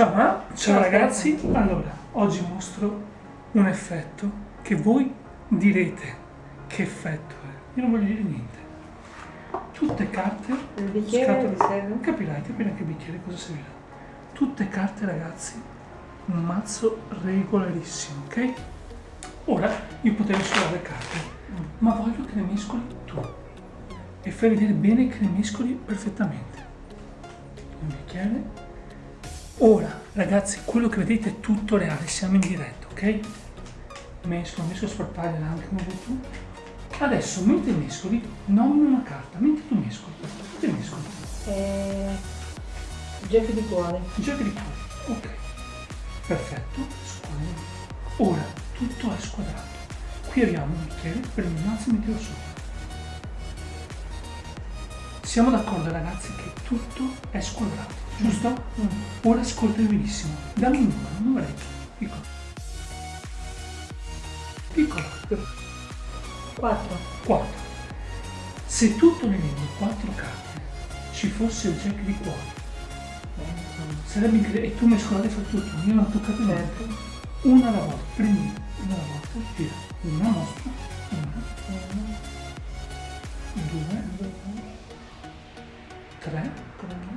Ciao, ma? ciao ragazzi, allora oggi mostro un effetto che voi direte che effetto è. Io non voglio dire niente. Tutte carte, Il bicchiere scatole- serve? capirai, che bicchiere cosa servirà. Tutte carte ragazzi, un mazzo regolarissimo, ok? Ora io potrei solo le carte, ma voglio che le mescoli tu e fai vedere bene che le mescoli perfettamente. Un bicchiere. Ora, ragazzi, quello che vedete è tutto reale, siamo in diretta, ok? Mescolo, messo a sparpagliare anche come vuoi tu. Adesso, mentre mescoli, nomina una carta, mentre tu mescoli. Che mescoli? Eh, Jack di cuore. Giochi di cuore, ok. Perfetto, squadro. Ora, tutto è squadrato. Qui abbiamo un bicchiere, prendi un mazzo e mettilo sopra. Siamo d'accordo ragazzi che tutto è squadrato, giusto? Ora ascolta benissimo. Dammi un numero, un numeretto, piccolo. Piccolo, 4. 4. Se tutto nell'elenco 4 carte ci fosse il jack di cuore, sarebbe incredibile. E tu mescolate fra tutto, io non ho toccato niente. Certo. Una alla volta, prendi una alla volta, tira. Una mostra, una, due, tre,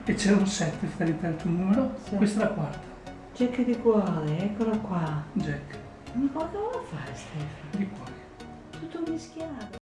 e c'erano sette, stai del tuo numero, Sì. questa è la quarta, Jack di cuore, eccola qua. jack Ma come la fai Stefano? di cuore. Tutto mischiato.